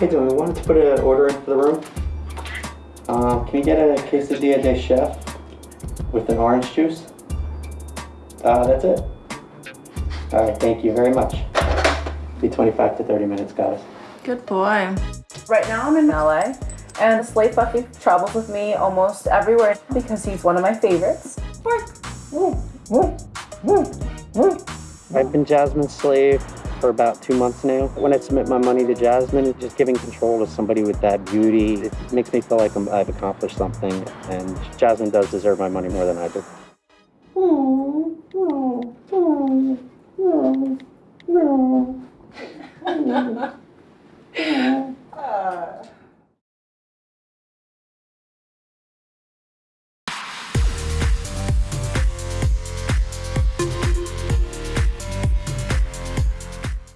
Hey, doing? We wanted to put an order in for the room. Um, can you get a quesadilla de chef with an orange juice? Uh, that's it. All right, thank you very much. Be 25 to 30 minutes, guys. Good boy. Right now I'm in LA, and Slave Bucky travels with me almost everywhere because he's one of my favorites. I've been Jasmine's slave for about two months now. When I submit my money to Jasmine, just giving control to somebody with that beauty. It makes me feel like I'm, I've accomplished something, and Jasmine does deserve my money more than I do.